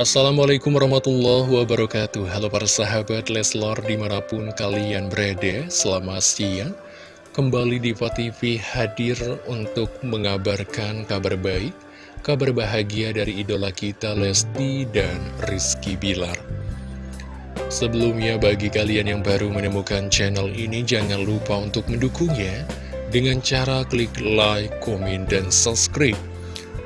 Assalamualaikum warahmatullahi wabarakatuh. Halo para sahabat Leslor di mana pun kalian berada Selamat siang. Kembali di TV hadir untuk mengabarkan kabar baik Kabar bahagia dari idola kita Lesti dan Rizky Bilar. Sebelumnya bagi kalian yang baru menemukan channel ini Jangan lupa untuk mendukungnya Dengan cara klik like, komen, dan subscribe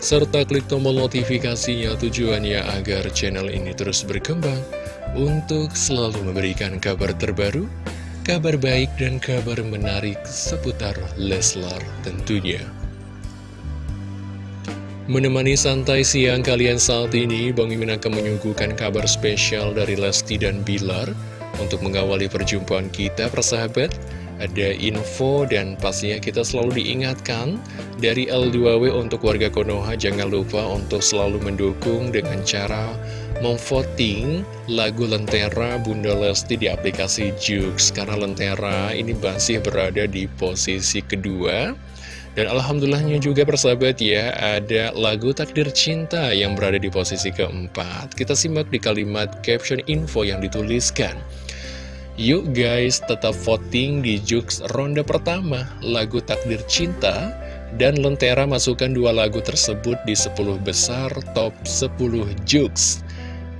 serta klik tombol notifikasinya tujuannya agar channel ini terus berkembang untuk selalu memberikan kabar terbaru, kabar baik dan kabar menarik seputar Leslar tentunya. Menemani santai siang kalian saat ini, Bang Mimin akan menyuguhkan kabar spesial dari Lesti dan Bilar untuk mengawali perjumpaan kita, persahabat ada info dan pastinya kita selalu diingatkan dari L2W untuk warga Konoha. Jangan lupa untuk selalu mendukung dengan cara memvoting lagu Lentera Bunda Lesti di aplikasi Jux. Karena Lentera ini masih berada di posisi kedua. Dan alhamdulillahnya juga persahabat ya ada lagu Takdir Cinta yang berada di posisi keempat. Kita simak di kalimat caption info yang dituliskan Yuk guys, tetap voting di Jux ronde pertama, lagu Takdir Cinta, dan Lentera masukkan dua lagu tersebut di 10 besar top 10 Jux.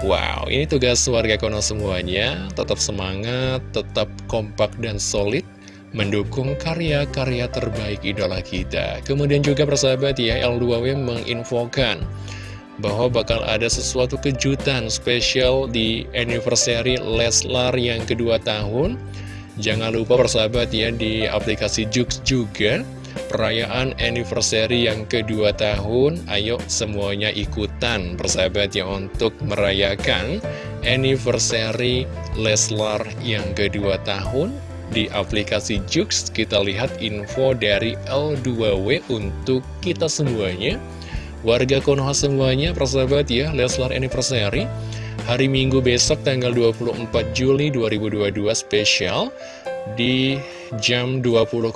Wow, ini tugas warga Kono semuanya, tetap semangat, tetap kompak dan solid, mendukung karya-karya terbaik idola kita. Kemudian juga persahabat ya, L2W menginfokan bahwa bakal ada sesuatu kejutan spesial di anniversary Leslar yang kedua tahun. Jangan lupa persahabat ya di aplikasi Jux juga perayaan anniversary yang kedua tahun. Ayo semuanya ikutan persahabat ya untuk merayakan anniversary Leslar yang kedua tahun. Di aplikasi Jux kita lihat info dari L2W untuk kita semuanya. Warga Konoha semuanya, persahabat ya, Leslar Anniversary Hari Minggu besok tanggal 24 Juli 2022 spesial Di jam 20.00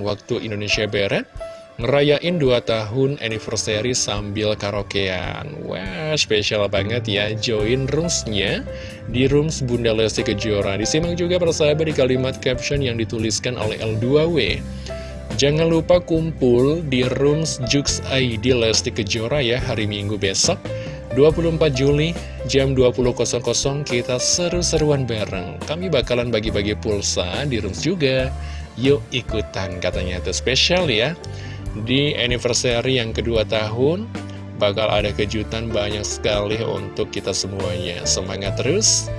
waktu Indonesia Barat Ngerayain 2 tahun anniversary sambil karaokean. Wah, spesial banget ya Join roomsnya di rooms Bunda Lesti Kejora. Disimak juga persahabat di kalimat caption yang dituliskan oleh L2W Jangan lupa kumpul di Rooms Jux ID Lesti Kejora ya hari Minggu besok 24 Juli jam 20.00 kita seru-seruan bareng. Kami bakalan bagi-bagi pulsa di Rooms juga. Yuk ikutan katanya itu spesial ya. Di anniversary yang kedua tahun Bakal ada kejutan banyak sekali untuk kita semuanya. Semangat terus.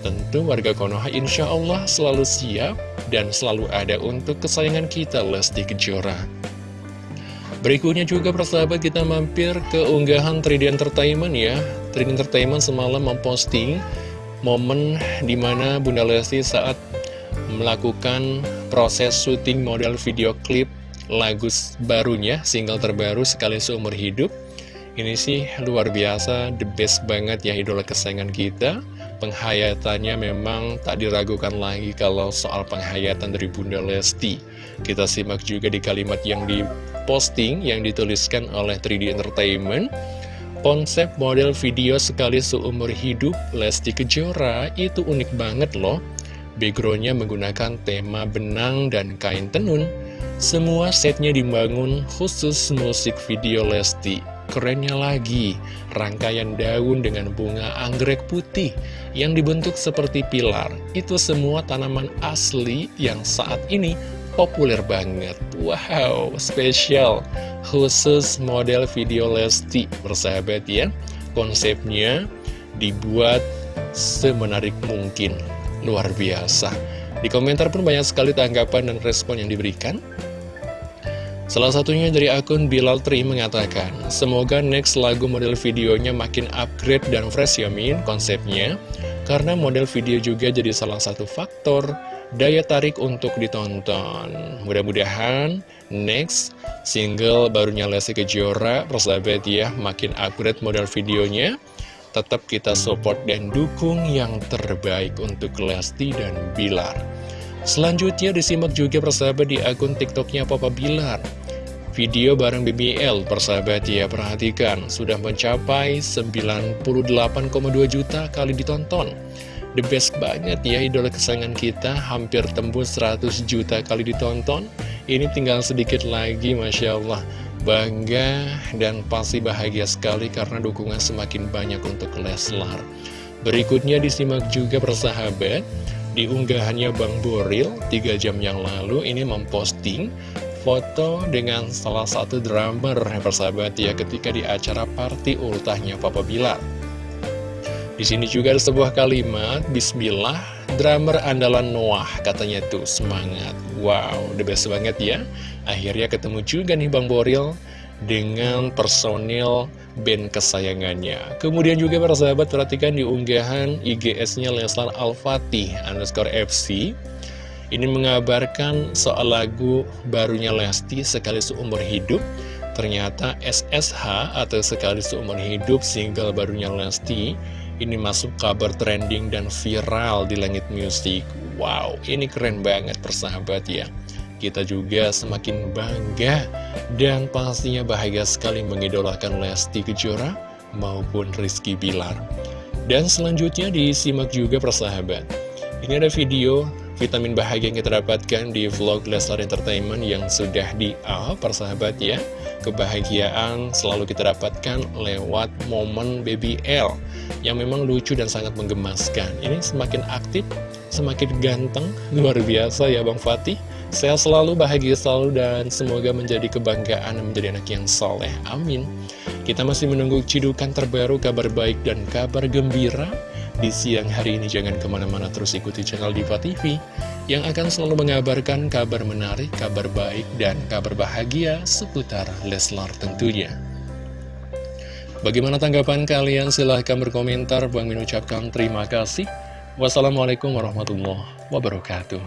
Tentu warga Konoha insya Allah selalu siap dan selalu ada untuk kesayangan kita Lesti Kejora. Berikutnya juga persahabat kita mampir ke unggahan 3D Entertainment ya. 3D Entertainment semalam memposting momen di mana Bunda Lesti saat melakukan proses syuting model video klip lagu barunya, single terbaru sekali seumur hidup. Ini sih luar biasa, the best banget ya idola kesayangan kita penghayatannya memang tak diragukan lagi kalau soal penghayatan dari Bunda Lesti. Kita simak juga di kalimat yang diposting, yang dituliskan oleh 3D Entertainment. Konsep model video sekali seumur hidup Lesti Kejora itu unik banget loh. Backgroundnya menggunakan tema benang dan kain tenun. Semua setnya dibangun khusus musik video Lesti Kerennya lagi, rangkaian daun dengan bunga anggrek putih yang dibentuk seperti pilar. Itu semua tanaman asli yang saat ini populer banget. Wow, spesial. Khusus model video Lesti, bersahabat ya. Konsepnya dibuat semenarik mungkin. Luar biasa. Di komentar pun banyak sekali tanggapan dan respon yang diberikan. Salah satunya dari akun Bilal Tri mengatakan, Semoga next lagu model videonya makin upgrade dan fresh ya Min konsepnya, karena model video juga jadi salah satu faktor daya tarik untuk ditonton. Mudah-mudahan next single barunya Lesti Kejora, persahabat ya, makin upgrade model videonya, tetap kita support dan dukung yang terbaik untuk Lesti dan Bilar. Selanjutnya disimak juga persahabat di akun tiktoknya Papa Bilar. Video bareng BBL persahabat ya perhatikan. Sudah mencapai 98,2 juta kali ditonton. The best banget ya idola kesayangan kita hampir tembus 100 juta kali ditonton. Ini tinggal sedikit lagi Masya Allah. Bangga dan pasti bahagia sekali karena dukungan semakin banyak untuk Leslar. Berikutnya disimak juga persahabat di unggahannya Bang Boril 3 jam yang lalu ini memposting foto dengan salah satu drummer persahabat ya ketika di acara party ultahnya Papa Bilar di sini juga ada sebuah kalimat, Bismillah, drummer andalan Noah, katanya tuh, semangat. Wow, the best banget ya. Akhirnya ketemu juga nih Bang Boril dengan personil band kesayangannya. Kemudian juga para sahabat perhatikan di unggahan IGS-nya Leslar Al-Fatih underscore FC. Ini mengabarkan soal lagu barunya Lesti sekali seumur hidup. Ternyata SSH atau sekali seumur hidup single barunya Lesti ini masuk kabar trending dan viral di langit musik Wow, ini keren banget persahabat ya Kita juga semakin bangga dan pastinya bahagia sekali mengidolakan Lesti Kejora maupun Rizky Bilar. Dan selanjutnya disimak juga persahabat. Ini ada video vitamin bahagia yang kita dapatkan di vlog Leslar Entertainment yang sudah di-up persahabat ya. Kebahagiaan selalu kita dapatkan lewat momen Baby L yang memang lucu dan sangat menggemaskan. Ini semakin aktif, semakin ganteng, luar biasa ya Bang Fatih. Sehat selalu, bahagia selalu, dan semoga menjadi kebanggaan dan menjadi anak yang soleh. Amin. Kita masih menunggu cidukan terbaru, kabar baik dan kabar gembira di siang hari ini. Jangan ke mana-mana terus ikuti channel Diva TV yang akan selalu mengabarkan kabar menarik, kabar baik, dan kabar bahagia seputar Leslar tentunya. Bagaimana tanggapan kalian? Silahkan berkomentar. Bang Min ucapkan terima kasih. Wassalamualaikum warahmatullahi wabarakatuh.